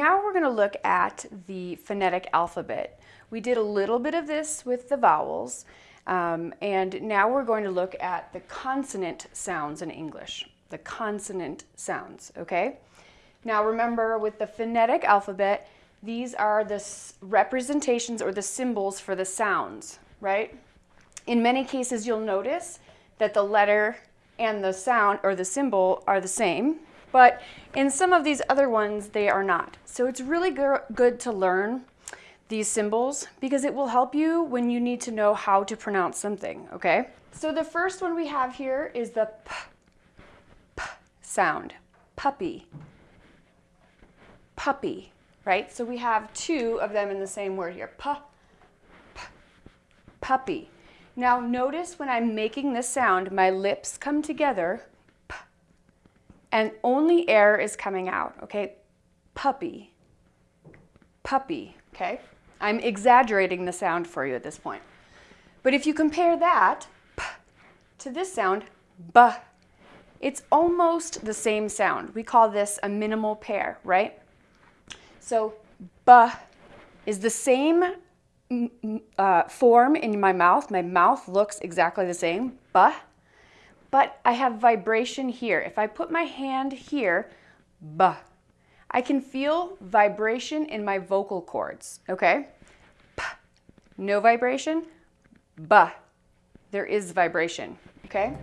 now we're going to look at the phonetic alphabet. We did a little bit of this with the vowels, um, and now we're going to look at the consonant sounds in English. The consonant sounds, okay? Now remember, with the phonetic alphabet, these are the representations or the symbols for the sounds, right? In many cases, you'll notice that the letter and the sound or the symbol are the same, but in some of these other ones, they are not. So it's really good to learn these symbols because it will help you when you need to know how to pronounce something, okay? So the first one we have here is the p, p sound, puppy, puppy, right? So we have two of them in the same word here, p, p puppy. Now notice when I'm making this sound, my lips come together and only air is coming out, okay? Puppy, puppy, okay? I'm exaggerating the sound for you at this point. But if you compare that p, to this sound, b, it's almost the same sound. We call this a minimal pair, right? So b is the same uh, form in my mouth. My mouth looks exactly the same, b, but I have vibration here. If I put my hand here, b, I can feel vibration in my vocal cords, okay? P, no vibration, b, there is vibration, okay?